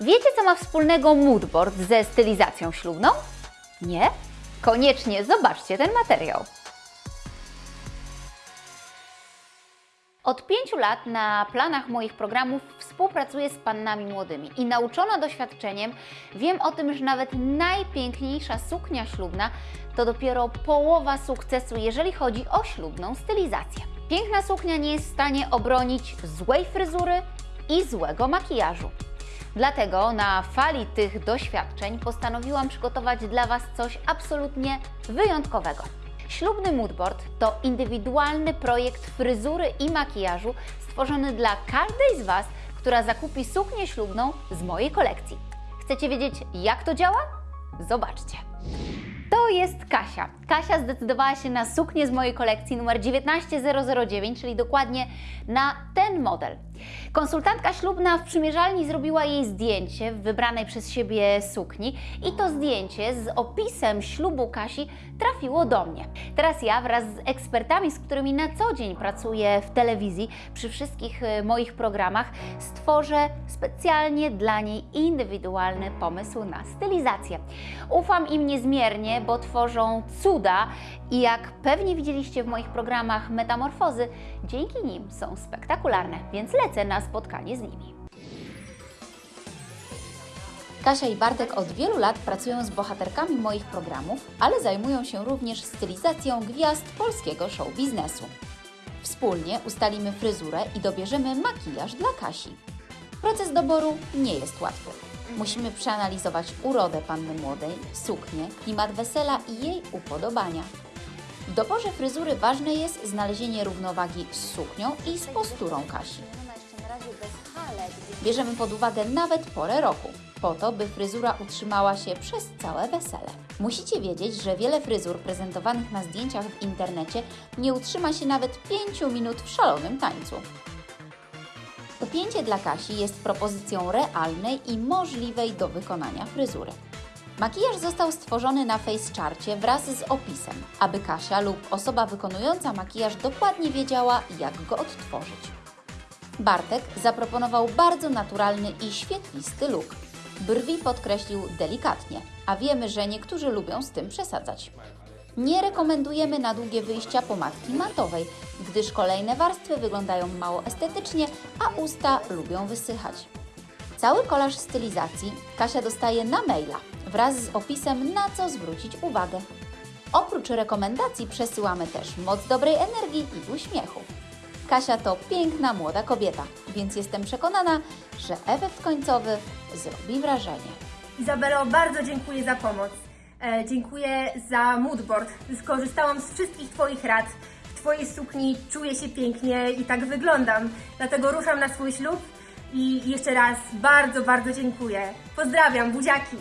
Wiecie, co ma wspólnego moodboard ze stylizacją ślubną? Nie? Koniecznie zobaczcie ten materiał. Od pięciu lat na planach moich programów współpracuję z pannami młodymi i nauczona doświadczeniem wiem o tym, że nawet najpiękniejsza suknia ślubna to dopiero połowa sukcesu, jeżeli chodzi o ślubną stylizację. Piękna suknia nie jest w stanie obronić złej fryzury i złego makijażu. Dlatego na fali tych doświadczeń postanowiłam przygotować dla Was coś absolutnie wyjątkowego. Ślubny moodboard to indywidualny projekt fryzury i makijażu stworzony dla każdej z Was, która zakupi suknię ślubną z mojej kolekcji. Chcecie wiedzieć, jak to działa? Zobaczcie. To jest Kasia. Kasia zdecydowała się na suknię z mojej kolekcji numer 19009, czyli dokładnie na ten model. Konsultantka ślubna w przymierzalni zrobiła jej zdjęcie w wybranej przez siebie sukni i to zdjęcie z opisem ślubu Kasi trafiło do mnie. Teraz ja wraz z ekspertami, z którymi na co dzień pracuję w telewizji przy wszystkich e, moich programach, stworzę specjalnie dla niej indywidualny pomysł na stylizację. Ufam im niezmiernie, bo tworzą cuda i jak pewnie widzieliście w moich programach Metamorfozy, dzięki nim są spektakularne, więc lecę na spotkanie z nimi. Kasia i Bartek od wielu lat pracują z bohaterkami moich programów, ale zajmują się również stylizacją gwiazd polskiego show biznesu. Wspólnie ustalimy fryzurę i dobierzemy makijaż dla Kasi. Proces doboru nie jest łatwy. Musimy przeanalizować urodę panny młodej, suknię, klimat wesela i jej upodobania. W doborze fryzury ważne jest znalezienie równowagi z suknią i z posturą Kasi. Bierzemy pod uwagę nawet porę roku, po to, by fryzura utrzymała się przez całe wesele. Musicie wiedzieć, że wiele fryzur prezentowanych na zdjęciach w internecie nie utrzyma się nawet 5 minut w szalonym tańcu. Dopięcie dla Kasi jest propozycją realnej i możliwej do wykonania fryzury. Makijaż został stworzony na FaceCharcie wraz z opisem, aby Kasia lub osoba wykonująca makijaż dokładnie wiedziała, jak go odtworzyć. Bartek zaproponował bardzo naturalny i świetlisty look. Brwi podkreślił delikatnie, a wiemy, że niektórzy lubią z tym przesadzać. Nie rekomendujemy na długie wyjścia pomadki matowej, gdyż kolejne warstwy wyglądają mało estetycznie, a usta lubią wysychać. Cały kolaż stylizacji Kasia dostaje na maila wraz z opisem, na co zwrócić uwagę. Oprócz rekomendacji przesyłamy też moc dobrej energii i uśmiechu. Kasia to piękna młoda kobieta, więc jestem przekonana, że efekt końcowy zrobi wrażenie. Izabelo, bardzo dziękuję za pomoc. E, dziękuję za moodboard. Skorzystałam z wszystkich Twoich rad. W Twojej sukni czuję się pięknie i tak wyglądam. Dlatego ruszam na swój ślub i jeszcze raz bardzo, bardzo dziękuję. Pozdrawiam, buziaki!